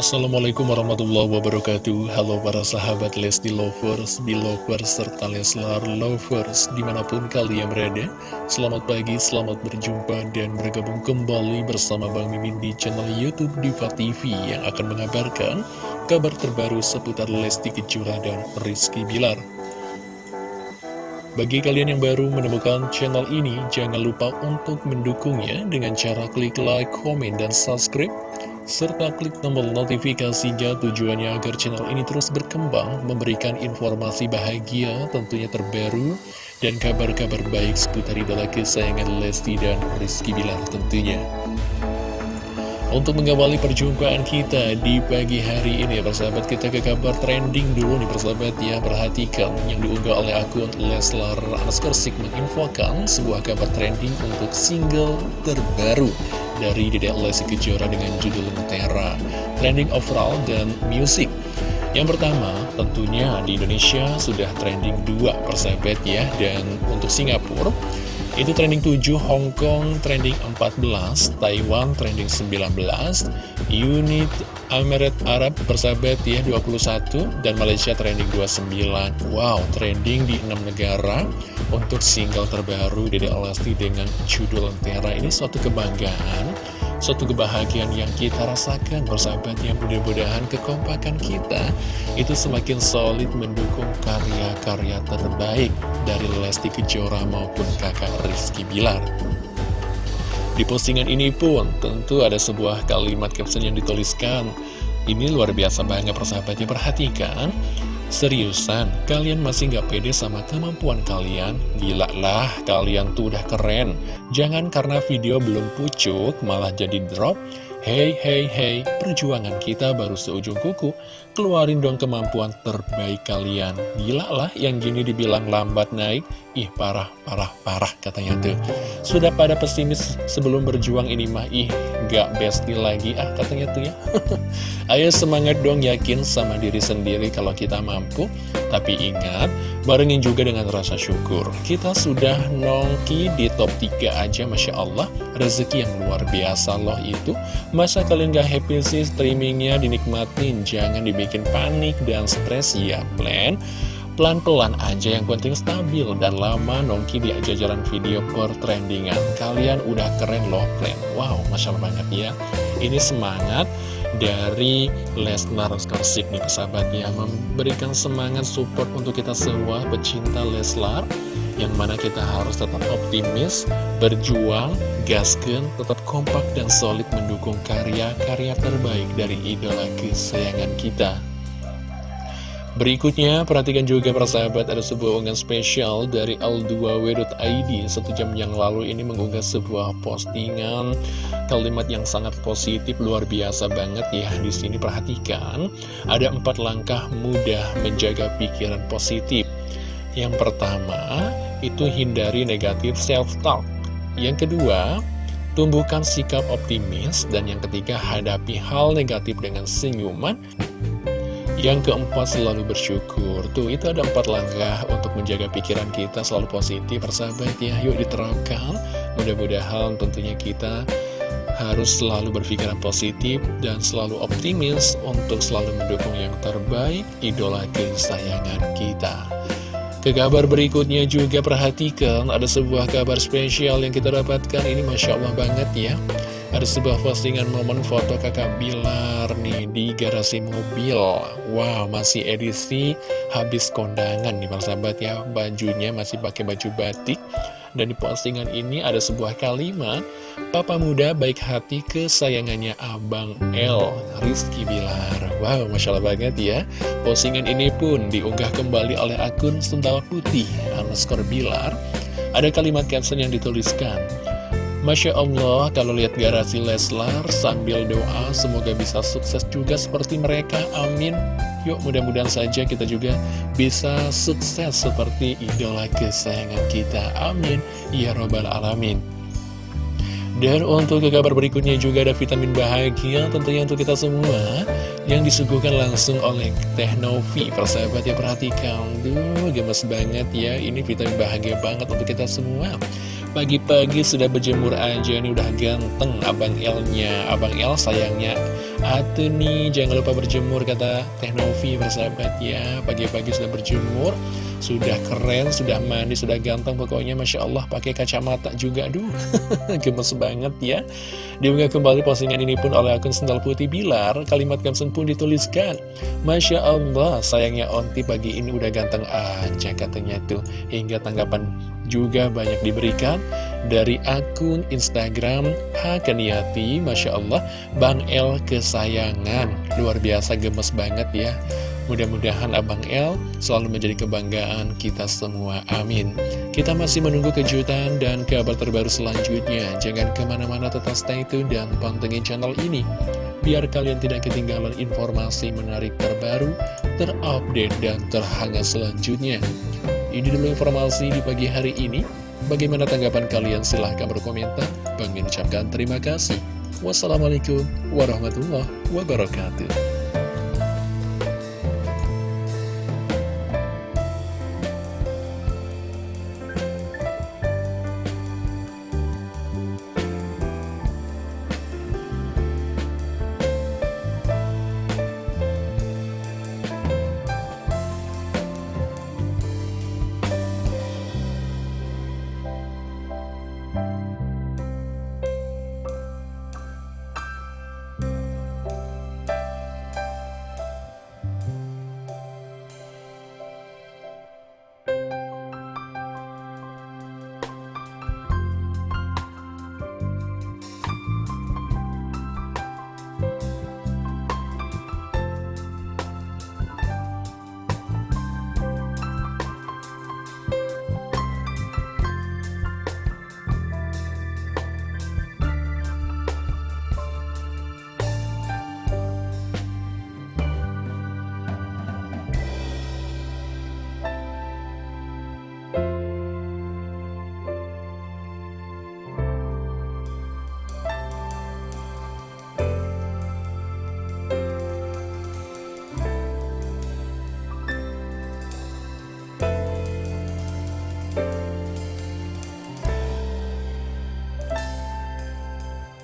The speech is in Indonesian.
Assalamualaikum warahmatullahi wabarakatuh. Halo para sahabat Lesti Lovers, Belovers, serta Leslar Lovers Di mana pun kalian berada. Selamat pagi, selamat berjumpa dan bergabung kembali bersama Bang Mimin di channel Youtube Diva TV Yang akan mengabarkan kabar terbaru seputar Lesti Kejora dan Rizky Bilar. Bagi kalian yang baru menemukan channel ini, jangan lupa untuk mendukungnya dengan cara klik like, komen, dan subscribe serta klik tombol notifikasinya tujuannya agar channel ini terus berkembang, memberikan informasi bahagia tentunya terbaru, dan kabar-kabar baik seputar idola kesayangan Lesti dan Rizky Bilar tentunya. Untuk mengawali perjumpaan kita di pagi hari ini persahabat kita ke kabar trending dulu nih persahabat ya Perhatikan yang diunggah oleh akun Leslar Anaskarsik menginfokan sebuah kabar trending untuk single terbaru dari Dedek Lesti Kejora dengan judul Lentera Trending overall dan music Yang pertama tentunya di Indonesia sudah trending 2 persahabat ya Dan untuk Singapura itu trending 7, Hong Kong trending 14, Taiwan trending 19, Unit Emirat Arab persahabat ya 21, dan Malaysia trending 29. Wow, trending di 6 negara untuk single terbaru Dede Lesti dengan judul Lentera. Ini suatu kebanggaan suatu kebahagiaan yang kita rasakan persahabat yang mudah-mudahan kekompakan kita itu semakin solid mendukung karya-karya terbaik dari Lesti Kejora maupun kakak Rizky Bilar di postingan ini pun tentu ada sebuah kalimat caption yang dituliskan ini luar biasa banget persahabatnya perhatikan Seriusan, kalian masih gak pede sama kemampuan kalian? Gila lah, kalian tuh udah keren. Jangan karena video belum pucuk, malah jadi drop. Hei, hei, hei, perjuangan kita baru seujung kuku. Keluarin dong kemampuan terbaik kalian. Gila lah, yang gini dibilang lambat naik. Ih, parah, parah, parah katanya tuh. Sudah pada pesimis sebelum berjuang ini mah, ih, gak bestie lagi ah katanya tuh ya. Ayo semangat dong yakin sama diri sendiri kalau kita mampu. Tapi ingat, barengin juga dengan rasa syukur. Kita sudah nongki di top 3 aja, Masya Allah. Rezeki yang luar biasa loh itu. Masa kalian gak happy sih streamingnya dinikmatin? Jangan dibikin panik dan stres ya, plan. Pelan-pelan aja yang penting stabil dan lama nongki di jajaran video per trendingan. Kalian udah keren loh plan. Wow, Masya Allah banget ya. Ini semangat dari Lesnar Skarsik nih persahabatnya memberikan semangat support untuk kita semua pecinta Leslar yang mana kita harus tetap optimis, berjuang, gasken, tetap kompak dan solid mendukung karya-karya terbaik dari idola kesayangan kita. Berikutnya, perhatikan juga persahabat ada sebuah unggahan spesial dari Al2W.id Satu jam yang lalu ini mengunggah sebuah postingan kalimat yang sangat positif, luar biasa banget ya. Di sini perhatikan, ada empat langkah mudah menjaga pikiran positif. Yang pertama, itu hindari negatif self-talk Yang kedua, tumbuhkan sikap optimis. Dan yang ketiga, hadapi hal negatif dengan senyuman. Yang keempat selalu bersyukur. Tuh itu ada empat langkah untuk menjaga pikiran kita selalu positif Persahabat ya. Yuk diterapkan. Mudah-mudahan tentunya kita harus selalu berpikiran positif dan selalu optimis untuk selalu mendukung yang terbaik idola kesayangan kita. Ke kabar berikutnya juga perhatikan ada sebuah kabar spesial yang kita dapatkan. Ini Masya Allah banget ya. Ada sebuah postingan momen foto kakak Bilar nih di garasi mobil. Wow, masih edisi habis kondangan nih Bang Sahabat ya. Bajunya masih pakai baju batik Dan di postingan ini ada sebuah kalimat Papa muda baik hati kesayangannya Abang L Rizky Bilar. Wow, Masya Allah banget ya. Postingan ini pun diunggah kembali oleh akun Sendal Putih underscore Bilar. Ada kalimat caption yang dituliskan Masya Allah, kalau lihat garasi Leslar sambil doa, semoga bisa sukses juga seperti mereka, amin. Yuk, mudah-mudahan saja kita juga bisa sukses seperti idola kesayangan kita, amin. Ya Robbal Alamin. Dan untuk ke kabar berikutnya juga ada vitamin bahagia tentunya untuk kita semua yang disuguhkan langsung oleh Teh Novi. Persahabat ya perhatikan, duh gemes banget ya, ini vitamin bahagia banget untuk kita semua. Pagi-pagi sudah berjemur aja Ini udah ganteng Abang L-nya Abang L sayangnya Atuh nih jangan lupa berjemur Kata Teh Novi bersahabat ya. Pagi-pagi sudah berjemur Sudah keren, sudah mandi, sudah ganteng Pokoknya. Masya Allah pakai kacamata juga Aduh gemes banget ya. Diunggah kembali postingan ini pun oleh akun Sendal Putih Bilar. Kalimat caption pun dituliskan. Masya Allah sayangnya Onti pagi ini udah ganteng aja katanya tuh. Hingga tanggapan juga banyak diberikan dari akun Instagram Hakaniati Masya Allah Bang El kesayangan luar biasa gemes banget ya Mudah-mudahan Abang El selalu menjadi kebanggaan kita semua. Amin. Kita masih menunggu kejutan dan kabar terbaru selanjutnya. Jangan ke mana-mana tetap stay tune dan pantengin channel ini. Biar kalian tidak ketinggalan informasi menarik terbaru, terupdate, dan terhangat selanjutnya. Ini dulu informasi di pagi hari ini. Bagaimana tanggapan kalian? Silahkan berkomentar. Bang ucapkan terima kasih. Wassalamualaikum warahmatullahi wabarakatuh.